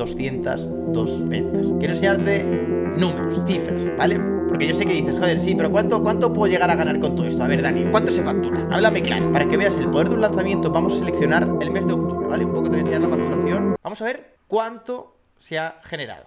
202 ventas. Quiero enseñarte números, cifras, ¿vale? Porque yo sé que dices, joder, sí, pero ¿cuánto, ¿cuánto puedo llegar a ganar con todo esto? A ver, Dani, ¿cuánto se factura? Háblame claro. Para que veas el poder de un lanzamiento, vamos a seleccionar el mes de octubre, ¿vale? Un poco te voy a enseñar la facturación. Vamos a ver cuánto se ha generado.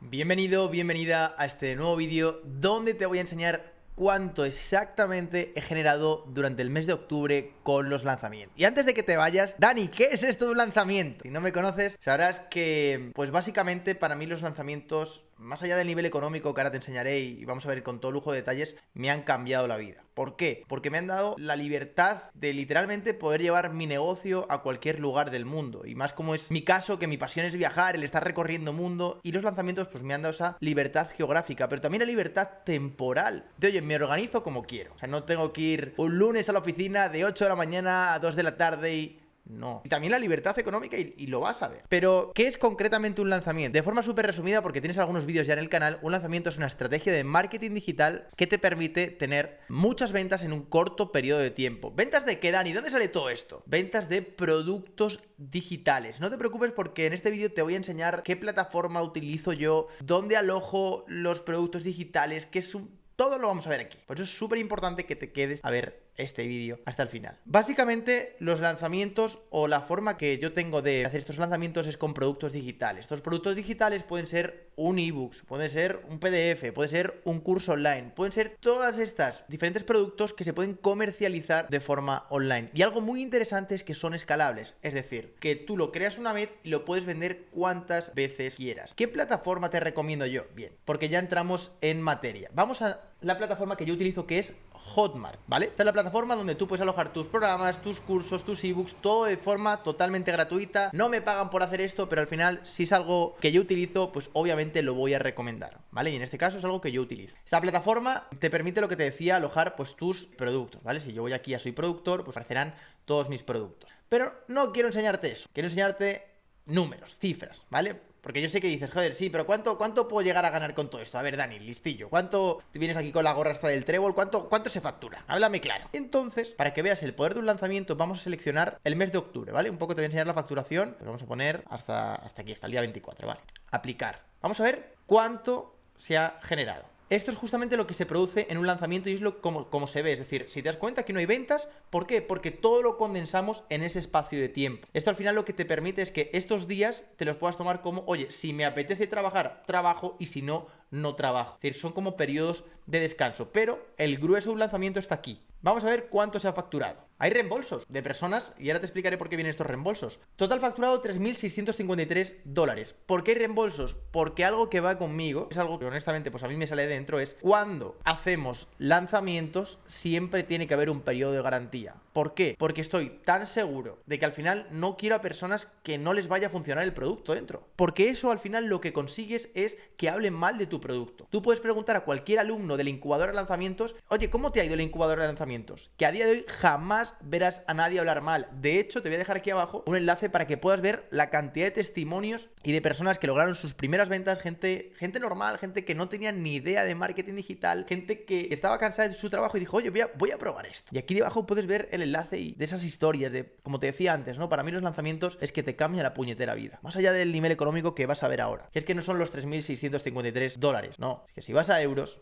Bienvenido, bienvenida a este nuevo vídeo donde te voy a enseñar cuánto exactamente he generado durante el mes de octubre con los lanzamientos. Y antes de que te vayas, Dani, ¿qué es esto de un lanzamiento? Si no me conoces, sabrás que, pues básicamente para mí los lanzamientos más allá del nivel económico que ahora te enseñaré y vamos a ver con todo lujo de detalles, me han cambiado la vida. ¿Por qué? Porque me han dado la libertad de literalmente poder llevar mi negocio a cualquier lugar del mundo. Y más como es mi caso, que mi pasión es viajar, el estar recorriendo mundo. Y los lanzamientos pues me han dado esa libertad geográfica, pero también la libertad temporal. De oye, me organizo como quiero. O sea, no tengo que ir un lunes a la oficina de 8 de la mañana a 2 de la tarde y no. Y también la libertad económica y, lo vas a ver. Pero, ¿qué es concretamente un lanzamiento? De forma súper resumida, porque tienes algunos vídeos ya en el canal, un lanzamiento es una estrategia de marketing digital que te permite tener muchas ventas en un corto periodo de tiempo. ¿Ventas de qué, Dani? ¿Dónde sale todo esto? Ventas de productos digitales. No te preocupes porque en este vídeo te voy a enseñar qué plataforma utilizo yo, dónde alojo los productos digitales, qué es un todo lo vamos a ver aquí. Por eso es súper importante que te quedes a ver este vídeo hasta el final. Básicamente, los lanzamientos o la forma que yo tengo de hacer estos lanzamientos es con productos digitales. Estos productos digitales pueden ser un ebook, puede ser un PDF, puede ser un curso online, pueden ser todas estas diferentes productos que se pueden comercializar de forma online. Y algo muy interesante es que son escalables, es decir, que tú lo creas una vez y lo puedes vender cuantas veces quieras. ¿Qué plataforma te recomiendo yo? Bien, porque ya entramos en materia. Vamos a la plataforma que yo utilizo que es Hotmart, ¿vale? Esta es la plataforma donde tú puedes alojar tus programas, tus cursos, tus ebooks, todo de forma totalmente gratuita. No me pagan por hacer esto, pero al final, si es algo que yo utilizo, pues obviamente lo voy a recomendar, ¿vale? Y en este caso es algo que yo utilizo. Esta plataforma te permite lo que te decía, alojar pues tus productos, ¿vale? Si yo voy aquí a Soy Productor, pues aparecerán todos mis productos. Pero no quiero enseñarte eso, quiero enseñarte números, cifras, ¿vale? Porque yo sé que dices, joder, sí, pero ¿cuánto, ¿cuánto puedo llegar a ganar con todo esto? A ver, Dani, listillo. ¿Cuánto vienes aquí con la gorra hasta del trébol? ¿Cuánto, ¿Cuánto se factura? Háblame claro. Entonces, para que veas el poder de un lanzamiento, vamos a seleccionar el mes de octubre, ¿vale? Un poco te voy a enseñar la facturación. Pero vamos a poner hasta, hasta aquí, hasta el día 24, ¿vale? Aplicar. Vamos a ver cuánto se ha generado. Esto es justamente lo que se produce en un lanzamiento y es lo como, como, se ve. Es decir, si te das cuenta que no hay ventas, ¿por qué? Porque todo lo condensamos en ese espacio de tiempo. Esto al final lo que te permite es que estos días te los puedas tomar como, oye, si me apetece trabajar, trabajo y si no, no trabajo. Es decir, son como periodos de descanso. Pero el grueso de un lanzamiento está aquí. Vamos a ver cuánto se ha facturado. Hay reembolsos de personas y ahora te explicaré por qué vienen estos reembolsos. Total facturado 3.653 dólares. ¿Por qué hay reembolsos? Porque algo que va conmigo, es algo que honestamente pues a mí me sale dentro, es cuando hacemos lanzamientos siempre tiene que haber un periodo de garantía. ¿Por qué? Porque estoy tan seguro de que al final no quiero a personas que no les vaya a funcionar el producto dentro. Porque eso al final lo que consigues es que hablen mal de tu producto. Tú puedes preguntar a cualquier alumno del incubador de lanzamientos, oye, ¿cómo te ha ido el incubador de lanzamientos? Que a día de hoy jamás verás a nadie hablar mal. De hecho, te voy a dejar aquí abajo un enlace para que puedas ver la cantidad de testimonios y de personas que lograron sus primeras ventas, gente, gente normal, gente que no tenía ni idea de marketing digital, gente que estaba cansada de su trabajo y dijo, oye, voy a, probar esto. Y aquí debajo puedes ver el enlace y de esas historias, de, como te decía antes, ¿no? Para mí los lanzamientos es que te cambia la puñetera vida. Más allá del nivel económico que vas a ver ahora. Que es que no son los 3.653 dólares, no. Es que si vas a euros,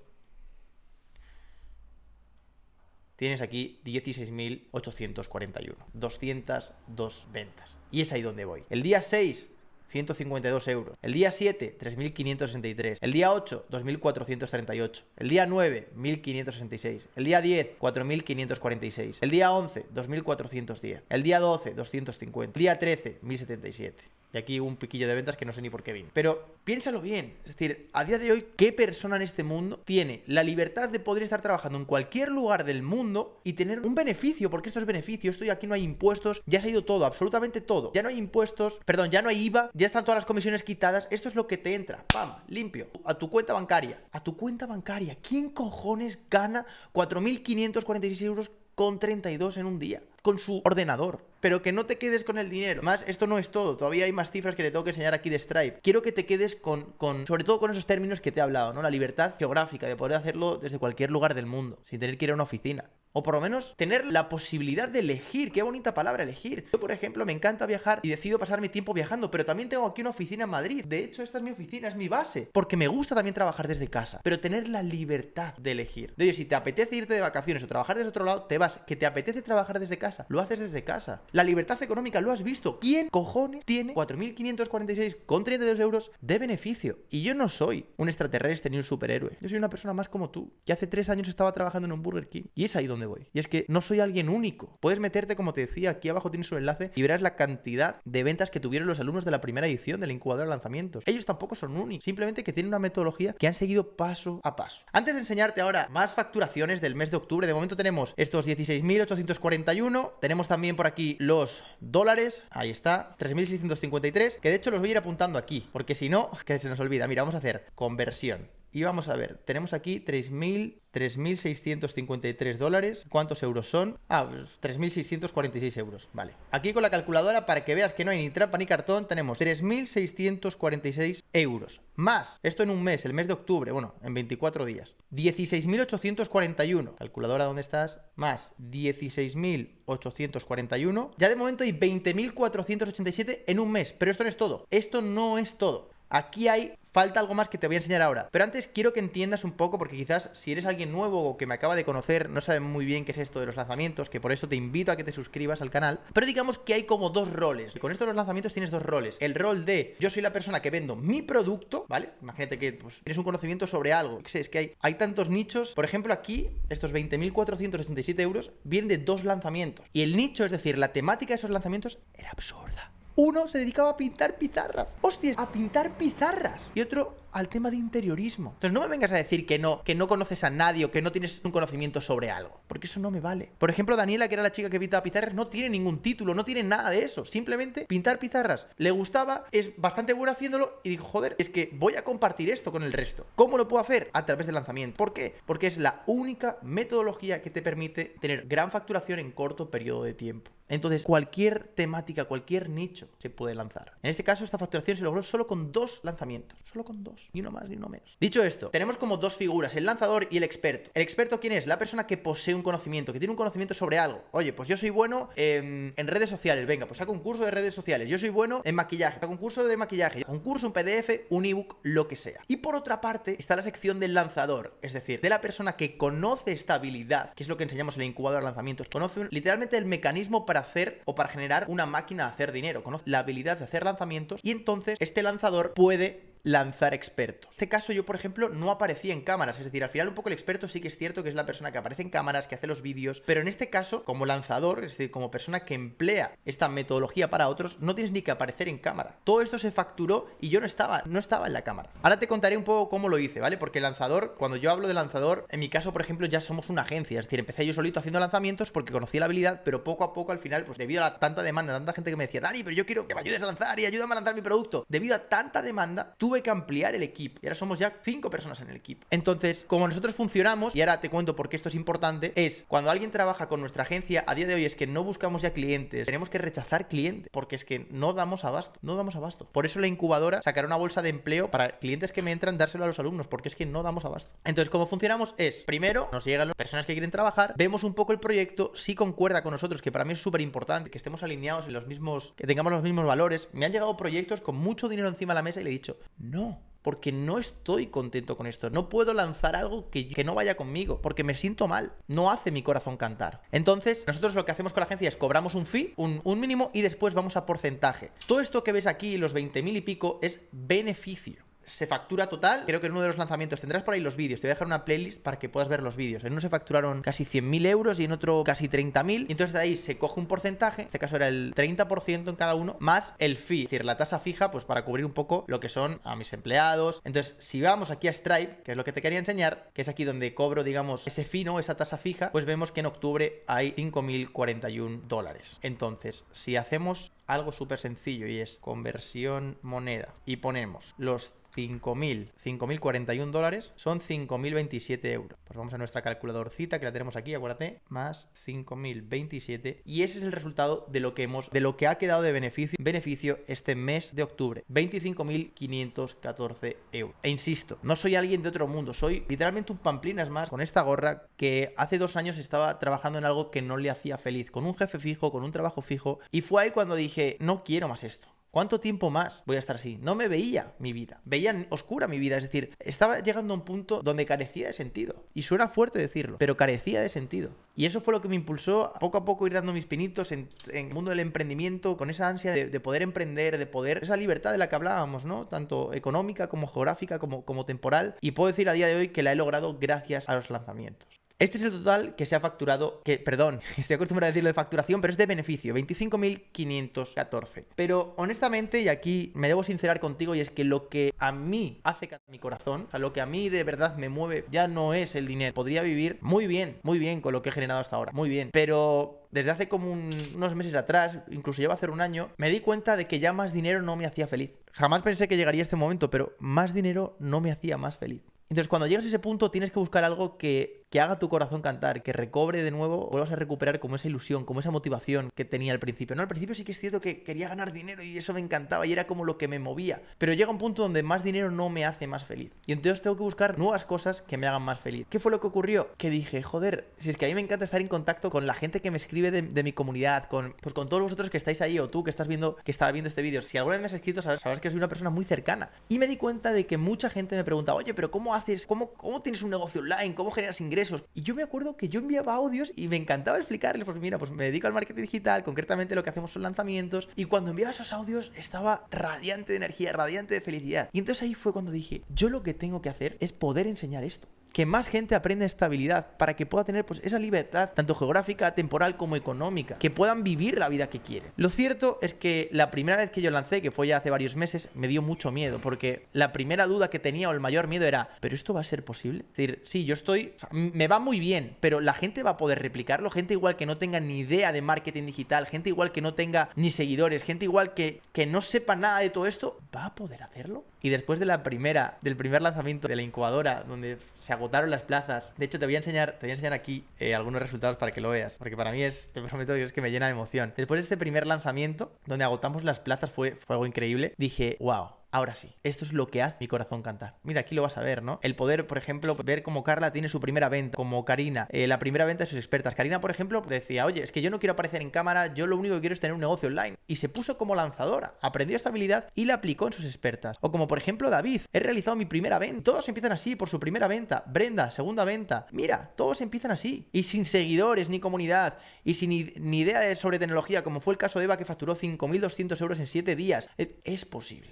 tienes aquí 16.841. 202 ventas. Y es ahí donde voy. El día 6 152 euros. El día 7, 3.563. El día 8, 2.438. El día 9, 1.566. El día 10, 4.546. El día 11, 2.410. El día 12, 250. El día 13, 1.077. Y aquí un piquillo de ventas que no sé ni por qué vino. Pero piénsalo bien. Es decir, a día de hoy, ¿qué persona en este mundo tiene la libertad de poder estar trabajando en cualquier lugar del mundo y tener un beneficio? Porque esto es beneficio. Esto y aquí no hay impuestos. Ya se ha ido todo, absolutamente todo. Ya no hay impuestos. Perdón, ya no hay IVA. Ya están todas las comisiones quitadas. Esto es lo que te entra. ¡Pam! Limpio. A tu cuenta bancaria. A tu cuenta bancaria. ¿Quién cojones gana 4.546 euros con 32 en un día? Con su ordenador pero que no te quedes con el dinero. Más, esto no es todo, todavía hay más cifras que te tengo que enseñar aquí de Stripe. Quiero que te quedes con, con, sobre todo con esos términos que te he hablado, ¿no? La libertad geográfica, de poder hacerlo desde cualquier lugar del mundo, sin tener que ir a una oficina. O por lo menos tener la posibilidad de elegir. Qué bonita palabra elegir. Yo, por ejemplo, me encanta viajar y decido pasar mi tiempo viajando, pero también tengo aquí una oficina en Madrid. De hecho, esta es mi oficina, es mi base. Porque me gusta también trabajar desde casa. Pero tener la libertad de elegir. De oye, si te apetece irte de vacaciones o trabajar desde otro lado, te vas. Que te apetece trabajar desde casa, lo haces desde casa. La libertad económica, lo has visto. ¿Quién cojones tiene 4.546,32 euros de beneficio? Y yo no soy un extraterrestre ni un superhéroe. Yo soy una persona más como tú. Que hace tres años estaba trabajando en un Burger King. Y es ahí donde voy. Y es que no soy alguien único. Puedes meterte, como te decía, aquí abajo tienes un enlace y verás la cantidad de ventas que tuvieron los alumnos de la primera edición del incubador de lanzamientos. Ellos tampoco son únicos, simplemente que tienen una metodología que han seguido paso a paso. Antes de enseñarte ahora más facturaciones del mes de octubre, de momento tenemos estos 16.841, tenemos también por aquí los dólares, ahí está, 3.653, que de hecho los voy a ir apuntando aquí, porque si no, que se nos olvida. Mira, vamos a hacer conversión. Y vamos a ver, tenemos aquí 3.000 3.653 dólares. ¿Cuántos euros son? Ah, 3.646 pues, euros. Vale. Aquí con la calculadora, para que veas que no hay ni trampa ni cartón, tenemos 3.646 euros. Más, esto en un mes, el mes de octubre, bueno, en 24 días. 16.841. Calculadora, ¿dónde estás? Más 16.841. Ya de momento hay 20.487 en un mes. Pero esto no es todo. Esto no es todo. Aquí hay falta algo más que te voy a enseñar ahora. Pero antes quiero que entiendas un poco, porque quizás si eres alguien nuevo o que me acaba de conocer, no sabes muy bien qué es esto de los lanzamientos, que por eso te invito a que te suscribas al canal. Pero digamos que hay como dos roles. Y con esto de los lanzamientos tienes dos roles. El rol de yo soy la persona que vendo mi producto, ¿vale? Imagínate que pues, tienes un conocimiento sobre algo. Es que hay, hay tantos nichos. Por ejemplo, aquí, estos 20.487 euros vienen de dos lanzamientos. Y el nicho, es decir, la temática de esos lanzamientos, era absurda. Uno se dedicaba a pintar pizarras. ¡Hostias! A pintar pizarras. Y otro al tema de interiorismo. Entonces no me vengas a decir que no, que no conoces a nadie o que no tienes un conocimiento sobre algo, porque eso no me vale. Por ejemplo, Daniela, que era la chica que pintaba pizarras, no tiene ningún título, no tiene nada de eso. Simplemente pintar pizarras. Le gustaba, es bastante buena haciéndolo y dijo, joder, es que voy a compartir esto con el resto. ¿Cómo lo puedo hacer? A través del lanzamiento. ¿Por qué? Porque es la única metodología que te permite tener gran facturación en corto periodo de tiempo. Entonces, cualquier temática, cualquier nicho se puede lanzar. En este caso, esta facturación se logró solo con dos lanzamientos. Solo con dos. Ni uno más ni uno menos. Dicho esto, tenemos como dos figuras, el lanzador y el experto. ¿El experto quién es? La persona que posee un conocimiento, que tiene un conocimiento sobre algo. Oye, pues yo soy bueno en, redes sociales. Venga, pues saco un curso de redes sociales. Yo soy bueno en maquillaje. Saco un curso de maquillaje. Un curso, un PDF, un ebook, lo que sea. Y por otra parte, está la sección del lanzador. Es decir, de la persona que conoce esta habilidad, que es lo que enseñamos en el incubador de lanzamientos. Conoce literalmente el mecanismo para hacer o para generar una máquina de hacer dinero. Conoce la habilidad de hacer lanzamientos y entonces este lanzador puede lanzar expertos. En este caso yo, por ejemplo, no aparecía en cámaras, es decir, al final un poco el experto sí que es cierto que es la persona que aparece en cámaras, que hace los vídeos, pero en este caso, como lanzador, es decir, como persona que emplea esta metodología para otros, no tienes ni que aparecer en cámara. Todo esto se facturó y yo no estaba, no estaba en la cámara. Ahora te contaré un poco cómo lo hice, ¿vale? Porque el lanzador, cuando yo hablo de lanzador, en mi caso, por ejemplo, ya somos una agencia, es decir, empecé yo solito haciendo lanzamientos porque conocí la habilidad, pero poco a poco al final, pues debido a la tanta demanda, tanta gente que me decía, Dani, pero yo quiero que me ayudes a lanzar y ayúdame a lanzar mi producto. Debido a tanta demanda, tuve que ampliar el equipo y ahora somos ya cinco personas en el equipo. Entonces, como nosotros funcionamos, y ahora te cuento por qué esto es importante, es cuando alguien trabaja con nuestra agencia, a día de hoy es que no buscamos ya clientes, tenemos que rechazar clientes, porque es que no damos abasto, no damos abasto. Por eso la incubadora sacará una bolsa de empleo para clientes que me entran, dárselo a los alumnos, porque es que no damos abasto. Entonces, como funcionamos es, primero, nos llegan las personas que quieren trabajar, vemos un poco el proyecto, si concuerda con nosotros, que para mí es súper importante, que estemos alineados en los mismos, que tengamos los mismos valores. Me han llegado proyectos con mucho dinero encima de la mesa y le he dicho, no, porque no estoy contento con esto. No puedo lanzar algo que, que, no vaya conmigo, porque me siento mal. No hace mi corazón cantar. Entonces, nosotros lo que hacemos con la agencia es cobramos un fee, un, un mínimo, y después vamos a porcentaje. Todo esto que ves aquí, los 20.000 y pico, es beneficio se factura total. Creo que en uno de los lanzamientos tendrás por ahí los vídeos. Te voy a dejar una playlist para que puedas ver los vídeos. En uno se facturaron casi 100.000 euros y en otro casi 30.000. Y entonces de ahí se coge un porcentaje. En este caso era el 30% en cada uno, más el fee. Es decir, la tasa fija, pues para cubrir un poco lo que son a mis empleados. Entonces, si vamos aquí a Stripe, que es lo que te quería enseñar, que es aquí donde cobro, digamos, ese fino, esa tasa fija, pues vemos que en octubre hay 5.041 dólares. Entonces, si hacemos algo súper sencillo y es conversión moneda y ponemos los 5.000, 5.041 dólares son 5.027 euros. Pues vamos a nuestra calculadorcita que la tenemos aquí, acuérdate, más 5.027 y ese es el resultado de lo que hemos, de lo que ha quedado de beneficio, beneficio este mes de octubre, 25.514 euros. E insisto, no soy alguien de otro mundo, soy literalmente un pamplinas más con esta gorra que hace dos años estaba trabajando en algo que no le hacía feliz, con un jefe fijo, con un trabajo fijo y fue ahí cuando dije, no quiero más esto. ¿Cuánto tiempo más voy a estar así? No me veía mi vida, veía oscura mi vida, es decir, estaba llegando a un punto donde carecía de sentido. Y suena fuerte decirlo, pero carecía de sentido. Y eso fue lo que me impulsó a poco a poco ir dando mis pinitos en, el mundo del emprendimiento, con esa ansia de, poder emprender, de poder, esa libertad de la que hablábamos, ¿no? Tanto económica como geográfica como, como temporal. Y puedo decir a día de hoy que la he logrado gracias a los lanzamientos. Este es el total que se ha facturado, que, perdón, estoy acostumbrado a decirlo de facturación, pero es de beneficio, 25.514. Pero honestamente, y aquí me debo sincerar contigo, y es que lo que a mí hace mi corazón, o sea, lo que a mí de verdad me mueve, ya no es el dinero. Podría vivir muy bien, muy bien con lo que he generado hasta ahora, muy bien. Pero desde hace como unos meses atrás, incluso lleva a hacer un año, me di cuenta de que ya más dinero no me hacía feliz. Jamás pensé que llegaría este momento, pero más dinero no me hacía más feliz. Entonces, cuando llegas a ese punto, tienes que buscar algo que que haga tu corazón cantar, que recobre de nuevo, vuelvas a recuperar como esa ilusión, como esa motivación que tenía al principio. No, al principio sí que es cierto que quería ganar dinero y eso me encantaba y era como lo que me movía. Pero llega un punto donde más dinero no me hace más feliz. Y entonces tengo que buscar nuevas cosas que me hagan más feliz. ¿Qué fue lo que ocurrió? Que dije, joder, si es que a mí me encanta estar en contacto con la gente que me escribe de, mi comunidad, con, pues con todos vosotros que estáis ahí o tú que estás viendo, que estaba viendo este vídeo. Si alguna vez me has escrito, sabrás, que soy una persona muy cercana. Y me di cuenta de que mucha gente me pregunta, oye, pero ¿cómo haces? ¿Cómo, cómo tienes un negocio online? ¿Cómo generas ingresos? Y yo me acuerdo que yo enviaba audios y me encantaba explicarles, pues mira, pues me dedico al marketing digital, concretamente lo que hacemos son lanzamientos, y cuando enviaba esos audios estaba radiante de energía, radiante de felicidad. Y entonces ahí fue cuando dije, yo lo que tengo que hacer es poder enseñar esto que más gente aprenda estabilidad para que pueda tener pues esa libertad tanto geográfica, temporal como económica, que puedan vivir la vida que quieren. Lo cierto es que la primera vez que yo lancé, que fue ya hace varios meses, me dio mucho miedo porque la primera duda que tenía o el mayor miedo era, ¿pero esto va a ser posible? Es decir, sí, yo estoy, me va muy bien, pero la gente va a poder replicarlo, gente igual que no tenga ni idea de marketing digital, gente igual que no tenga ni seguidores, gente igual que, que no sepa nada de todo esto, ¿va a poder hacerlo? Y después de la primera, del primer lanzamiento de la incubadora, donde se agotaron las plazas, de hecho te voy a enseñar, te voy a enseñar aquí eh, algunos resultados para que lo veas, porque para mí es, te prometo Dios que me llena de emoción. Después de este primer lanzamiento, donde agotamos las plazas, fue, fue algo increíble, dije, wow, Ahora sí, esto es lo que hace mi corazón cantar. Mira, aquí lo vas a ver, ¿no? El poder, por ejemplo, ver cómo Carla tiene su primera venta, como Karina, eh, la primera venta de sus expertas. Karina, por ejemplo, decía, oye, es que yo no quiero aparecer en cámara, yo lo único que quiero es tener un negocio online. Y se puso como lanzadora, aprendió esta habilidad y la aplicó en sus expertas. O como, por ejemplo, David, he realizado mi primera venta. Todos empiezan así, por su primera venta. Brenda, segunda venta. Mira, todos empiezan así. Y sin seguidores ni comunidad. Y sin ni idea de sobre tecnología, como fue el caso de Eva que facturó 5.200 euros en 7 días. Es, posible.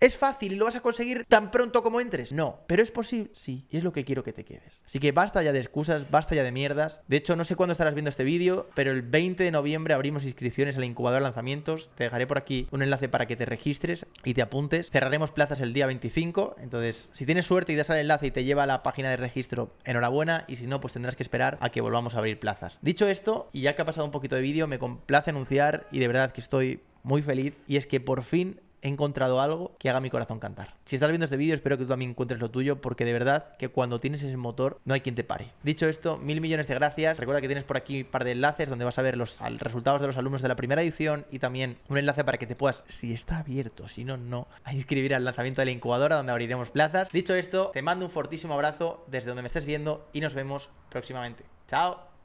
Es, fácil y lo vas a conseguir tan pronto como entres. No, pero es posible, sí, y es lo que quiero que te quedes. Así que basta ya de excusas, basta ya de mierdas. De hecho, no sé cuándo estarás viendo este vídeo, pero el 20 de noviembre abrimos inscripciones al incubador de lanzamientos. Te dejaré por aquí un enlace para que te registres y te apuntes. Cerraremos plazas el día 25, entonces si tienes suerte y das al enlace y te lleva a la página de registro, enhorabuena, y si no, pues tendrás que esperar a que volvamos a abrir plazas. Dicho esto, y ya que ha pasado un poquito de vídeo, me complace anunciar y de verdad que estoy muy feliz y es que por fin he encontrado algo que haga mi corazón cantar. Si estás viendo este vídeo, espero que tú también encuentres lo tuyo, porque de verdad que cuando tienes ese motor, no hay quien te pare. Dicho esto, mil millones de gracias. Recuerda que tienes por aquí un par de enlaces donde vas a ver los resultados de los alumnos de la primera edición y también un enlace para que te puedas, si está abierto, si no, no, a inscribir al lanzamiento de la incubadora donde abriremos plazas. Dicho esto, te mando un fortísimo abrazo desde donde me estés viendo y nos vemos próximamente. Chao.